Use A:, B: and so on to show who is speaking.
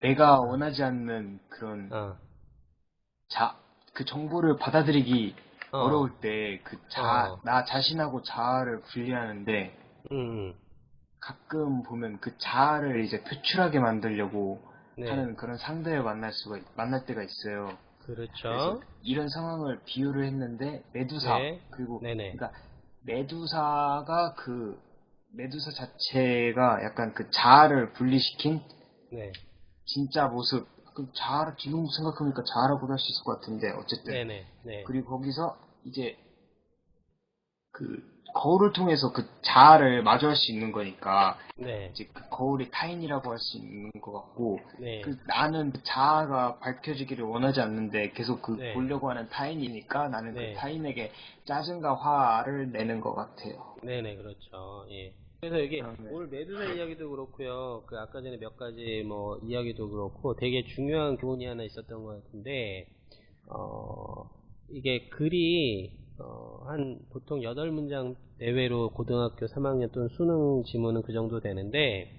A: 내가 원하지 않는 그런
B: 어,
A: 자, 그 정보를 받아들이기
B: 어,
A: 어. 려울 때 그 자,
B: 어.
A: 나 자신하고 자아를 분리하는데
B: 음,
A: 가끔 보면 그 자아를 이제 표출하게 만들려고
B: 네,
A: 하는 그런 상대를 만날 수가, 만날 때가 있어요.
B: 그렇죠.
A: 이런 상황을 비유를 했는데 메두사
B: 네.
A: 그리고
B: 네네.
A: 그러니까 메두사가 그 메두사 자체가 약간 그 자아를 분리시킨
B: 네,
A: 진짜 모습 그 자아를 지금 생각해보니까 자아라고도 할수 있을 것 같은데 어쨌든
B: 네네, 네,
A: 그리고 거기서 이제 그 거울을 통해서 그 자아를 마주할 수 있는 거니까
B: 네,
A: 이제 그 거울이 타인이라고 할 수 있는 것 같고
B: 네,
A: 그 나는 그 자아가 밝혀지기를 원하지 않는데 계속 그
B: 네.
A: 보려고 하는 타인이니까 나는
B: 네.
A: 그 타인에게 짜증과 화를 내는 것 같아요.
B: 네네, 그렇죠. 예. 그래서 이게
A: 아, 네.
B: 오늘 메두사 이야기도 그렇고요. 그 아까 전에 몇 가지 뭐 이야기도 그렇고 되게 중요한 교훈이 하나 있었던 것 같은데 어 이게 글이 어, 한 보통 8문장 내외로 고등학교 3학년 또는 수능 지문은 그 정도 되는데